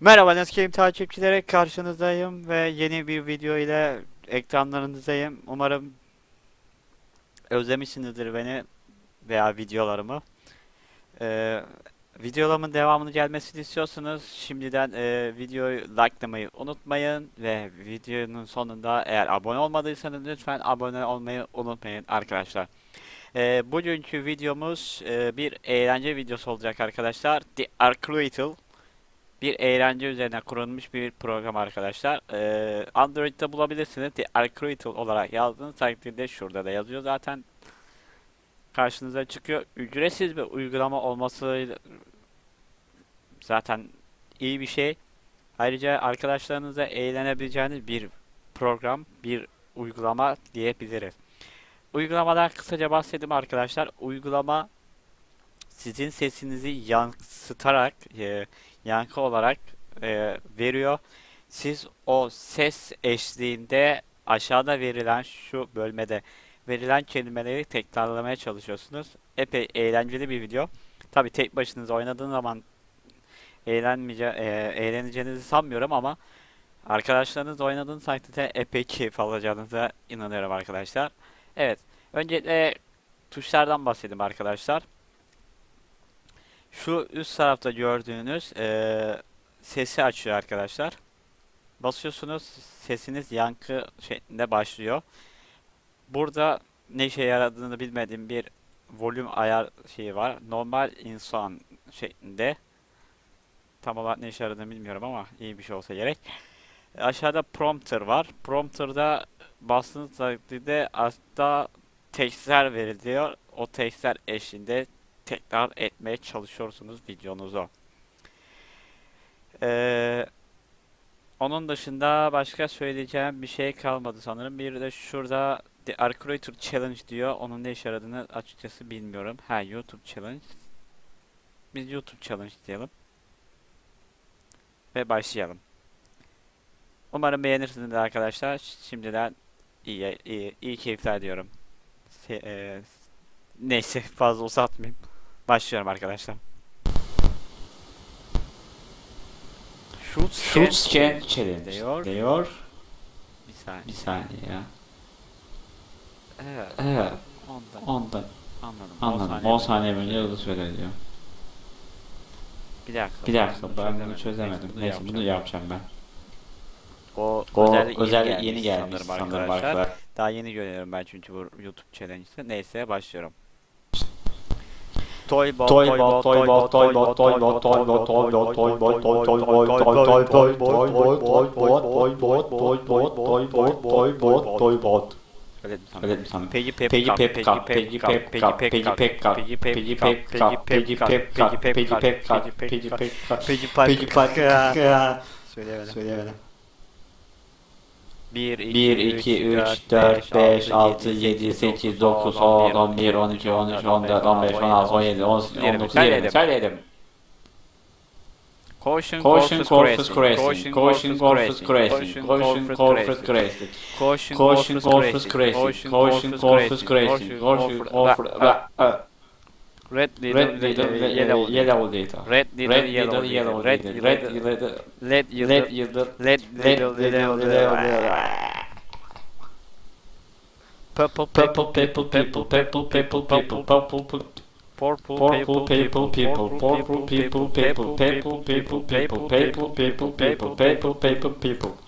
Merhaba Netscape takipçileri karşınızdayım ve yeni bir video ile ekranlarınızdayım. Umarım özlemişsinizdir beni veya videolarımı. Ee, videolarımın devamını gelmesini istiyorsanız şimdiden e, videoyu likelamayı unutmayın ve videonun sonunda eğer abone olmadıysanız lütfen abone olmayı unutmayın arkadaşlar. Ee, bugünkü videomuz e, bir eğlence videosu olacak arkadaşlar. The Arcruital bir eğlence üzerine kurulmuş bir program arkadaşlar. Ee, Android'de bulabilirsiniz. The Algorithm olarak yazdığınız takdirde şurada da yazıyor zaten. Karşınıza çıkıyor. Ücretsiz bir uygulama olması zaten iyi bir şey. Ayrıca arkadaşlarınızla eğlenebileceğiniz bir program, bir uygulama diyebiliriz. Uygulamadan kısaca bahsedeyim arkadaşlar. Uygulama sizin sesinizi yansıtarak e, yankı olarak e, veriyor. Siz o ses eşliğinde aşağıda verilen şu bölmede verilen kelimeleri tekrarlamaya çalışıyorsunuz. Epey eğlenceli bir video. Tabi tek başınıza oynadığınız zaman eğlenmeyece e, eğleneceğinizi sanmıyorum ama arkadaşlarınızla oynadığınız takdirde epey keyif alacağınıza inanıyorum arkadaşlar. Evet. Öncelikle tuşlardan bahsedeyim arkadaşlar. Şu üst tarafta gördüğünüz eee, sesi açıyor arkadaşlar. Basıyorsunuz sesiniz yankı şeklinde başlıyor. Burada ne işe yaradığını bilmediğim bir volüm ayar şeyi var. Normal insan şeklinde. Tam olarak ne işe yaradığını bilmiyorum ama iyi bir şey olsa gerek. Aşağıda prompter var. Prompter'da bastığınız takdirde aslında tekstler veriliyor. O tekstler eşliğinde tekrar etmeye çalışıyorsunuz videonuzu. Ee, onun dışında başka söyleyeceğim bir şey kalmadı sanırım. Bir de şurada The Arcurator Challenge diyor. Onun ne işe yaradığını açıkçası bilmiyorum. Ha YouTube Challenge. Biz YouTube Challenge diyelim. Ve başlayalım. Umarım beğenirsiniz arkadaşlar. Şimdiden iyi, iyi, iyi keyifler diyorum. Se- e, neyse fazla uzatmayayım. Başlıyorum arkadaşlar. Shoot Shoot Scan Challenge diyor. diyor. Bir saniye. Bir saniye ya. Evet. Evet. Ondan. Ondan Anladım. anladım. 10 saniye önce hızlı söyle diyor. Bir dakika. Bir dakika ben bunu Neyse, çözemedim. bunu Neyse bunu yapacağım ben. O, O özellik özellik yeni gelmiş sanırım sanırım arkadaşlar. Daha yeni görüyorum ben çünkü bu YouTube challenge'ı. Neyse başlıyorum. toy ball toy ball toy ball toy ball toy ball toy ball toy ball toy ball toy ball toy ball toy ball toy ball toy ball toy ball toy ball toy ball toy ball Piggy pip piggy pip cup piggy pip cup piggy pip cup piggy pip cup piggy pip cup piggy pip cup piggy pip cup piggy pip cup piggy pip cup Söyleyemeden. Söyleyemeden. 1, 1, 2, 3, 4, 5, 6, 7, 8, 9, 10, 11, 12, 13, 14, 15, 16, 17, 18, 19, 20. Söyledim. Caution, Caution, Corpus Crashing. Caution, Corpus Crashing. Caution, Corpus Crashing. Caution, Caution, Corpus Crashing. Caution, Corpus Crashing. Caution, Corpus Red little red little yellow yellow little red little yellow yellow red red red. red little red little little purple purple purple purple purple purple purple purple Purple people, people, people, purple people, people, people, people, people, people, people, people, people, people, people.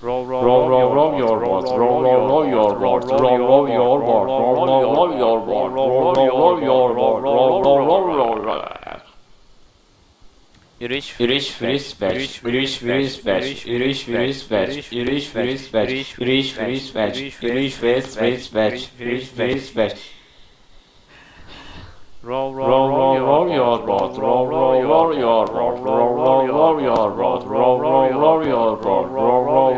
Row, row, row, row your boat. Row, row, row your boat. Row, row, your boat. Row, row, row your boat. Row, row, row your boat. Row, row, row your boat. Yürüyüş, yürüyüş, filiz, beş, yürüyüş, filiz, beş, yürüyüş, filiz, beş, yürüyüş, filiz, beş, yürüyüş, filiz, beş, yürüyüş, filiz, beş, beş, yürüyüş, filiz, beş. Row, row, row your boat, row, row, row your boat, row, row, row your boat, row, row, row your boat, row, row,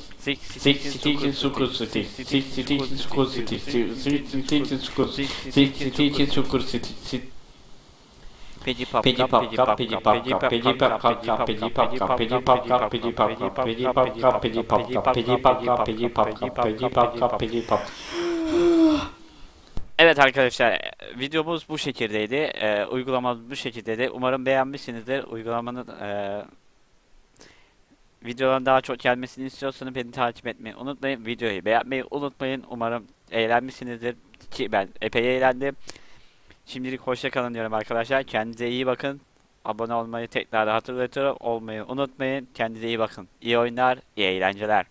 six Pidgey pop Pidgey pop cup, pidgey pop cup, pidgey pop cup, cup, pidgey pop cup, pidgey pop cup, pidgey pop cup, pidgey pop cup, pidgey pop cup, pidgey pop cup, pidgey pop cup, pidgey pop cup, pidgey pop. Evet arkadaşlar videomuz bu şekildeydi. Ee, uygulamamız bu şekildeydi. Umarım beğenmişsinizdir. Uygulamanın e, videoların daha çok gelmesini istiyorsanız beni takip etmeyi unutmayın. Videoyu beğenmeyi unutmayın. Umarım eğlenmişsinizdir. Ki ben epey eğlendim. Şimdilik hoşça kalın diyorum arkadaşlar. Kendinize iyi bakın. Abone olmayı tekrar hatırlatıyorum. Olmayı unutmayın. Kendinize iyi bakın. İyi oyunlar, iyi eğlenceler.